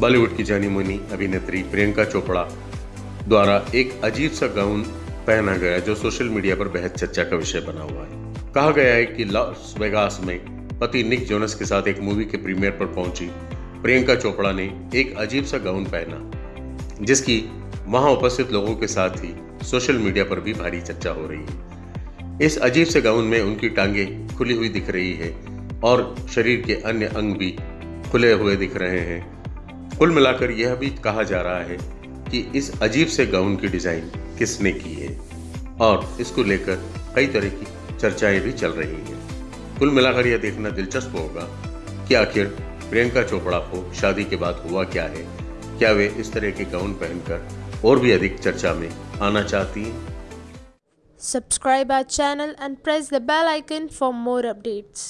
बॉलीवुड की जानी मानी अभिनेत्री प्रियंका चोपड़ा द्वारा एक अजीब सा गाउन पहना गया, जो सोशल मीडिया पर बेहद चर्चा का विषय बना हुआ है। कहा गया है कि लॉस वेगास में पति निक जोनस के साथ एक मूवी के प्रीमियर पर पहुँची। प्रियंका चोपड़ा ने एक अजीब सा गाउन पहना, जिसकी वहाँ उपस्थित लोगों के साथ ही सोशल मीडिया पर भी भारी चर्चा हो रही है। इस अजीब से गाउन में उनकी टांगे खुली हुई दिख रही है और शरीर के अन्य अंग भी खुले हुए दिख रहे हैं। कुल मिलाकर यह भी कहा जा रहा है कि इस अजीब से गाउन की डिज़ाइन किसने की है? और इसको लेकर कई तरह की चर्चाएँ भी चल रही हैं। कुल मिलाकर यह देखना दिलचस्प होगा कि आखिर प्रियंका चोपड़ा को शादी के बाद हुआ क्या है? क्या वे इस तरह के गाउन पहनकर और भी अधिक चर्चा में आना चाहती हैं? Subscribe our channel and press the bell icon for more updates.